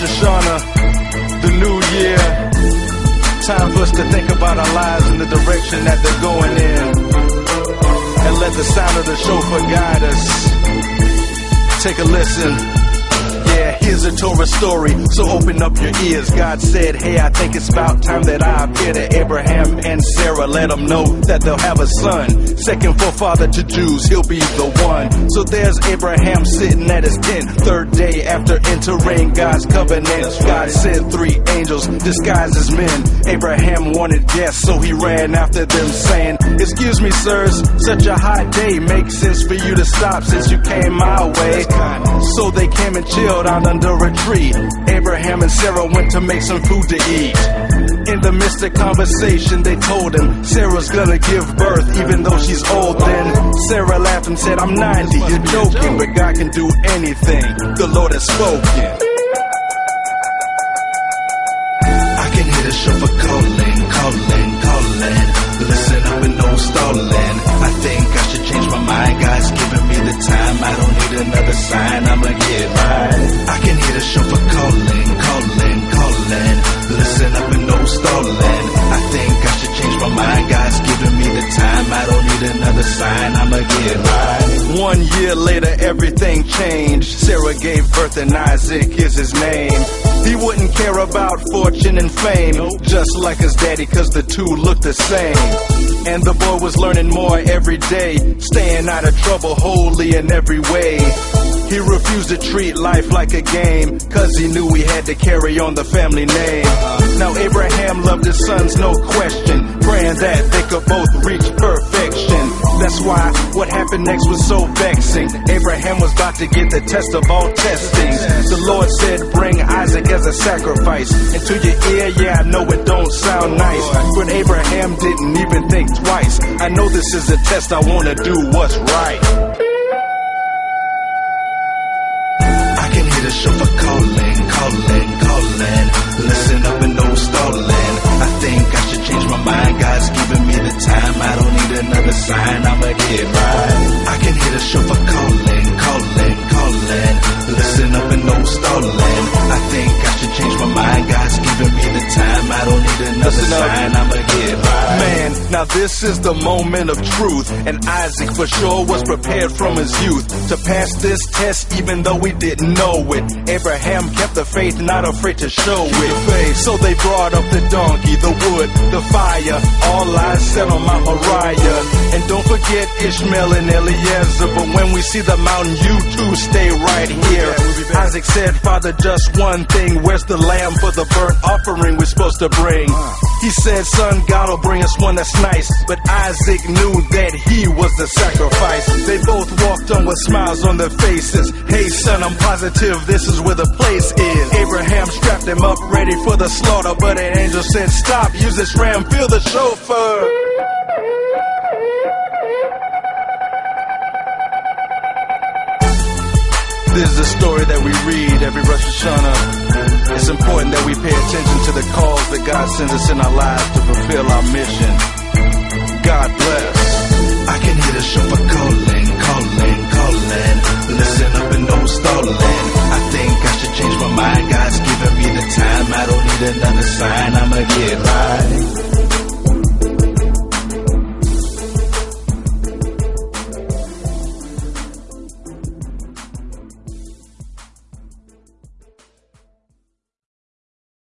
Rosh Hashanah, the new year. Time for us to think about our lives and the direction that they're going in. And let the sound of the shofar guide us. Take a listen. Here's a Torah story, so open up your ears. God said, Hey, I think it's about time that I appear to Abraham and Sarah. Let them know that they'll have a son. Second forefather to Jews, he'll be the one. So there's Abraham sitting at his tent. Third day after entering God's covenant, God sent three angels disguised as men. Abraham wanted guests, so he ran after them, saying, Excuse me, sirs, such a hot day. Makes sense for you to stop since you came my way. So they came and chilled out under a tree. Abraham and Sarah went to make some food to eat. In the of conversation, they told him Sarah's gonna give birth, even though she's old. Then Sarah laughed and said, I'm 90, you're joking, but God can do anything. The Lord has spoken. Another sign. I'ma get right. I can hear the shofar calling, calling, calling. Listen up and no stalling. I think I should change my mind. God's giving me the time. I don't need another sign. I'ma get right. One year later, everything changed. Sarah gave birth and Isaac is his name. He wouldn't care about fortune and fame, just like his daddy, cause the two looked the same. And the boy was learning more every day, staying out of trouble wholly in every way. He refused to treat life like a game, cause he knew he had to carry on the family name. Now Abraham loved his sons, no question, praying that they could both reach perfection. That's why what happened next was so vexing. Abraham was about to get the test of all testings. The Lord said, Bring Isaac as a sacrifice. And to your ear, yeah, I know it don't sound nice. But Abraham didn't even think twice. I know this is a test, I wanna do what's right. I can hear the shofar calling, calling, calling. Listen up and no stalling. Sign. I'ma get right. I can hear the shofar calling, calling, calling. Listen up and no stalling. I think I should change my mind. God's giving me the time. I don't need another Listen sign. I'ma get right. Man, now this is the moment of truth, and Isaac for sure was prepared from his youth to pass this test, even though he didn't know it. Abraham kept the faith, not afraid to show it. So they brought up the donkey, the wood, the fire, all eyes set on Mount Moriah. And don't forget Ishmael and Eliezer, but when we see the mountain, you two stay right here. Isaac said, Father, just one thing, where's the lamb for the burnt offering we're supposed to bring? He said, Son, God will bring us one that's nice. But Isaac knew that he was the sacrifice. They both walked on with smiles on their faces. Hey, son, I'm positive this is where the place is. Abraham strapped him up, ready for the slaughter. But an angel said, Stop, use this ram, feel the shofar. This is a story that we read every Rosh Hashanah. God sends us in our lives to fulfill our mission. God bless. I can hear the shofar calling, calling, calling. Listen up and no stalling. I think I should change my mind. God's giving me the time. I don't need another sign. I'ma get right.